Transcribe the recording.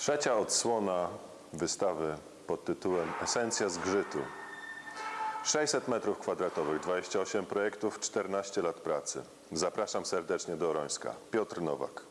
Trzecia odsłona wystawy pod tytułem Esencja zgrzytu. 600 metrów kwadratowych, 28 projektów, 14 lat pracy. Zapraszam serdecznie do Orońska. Piotr Nowak.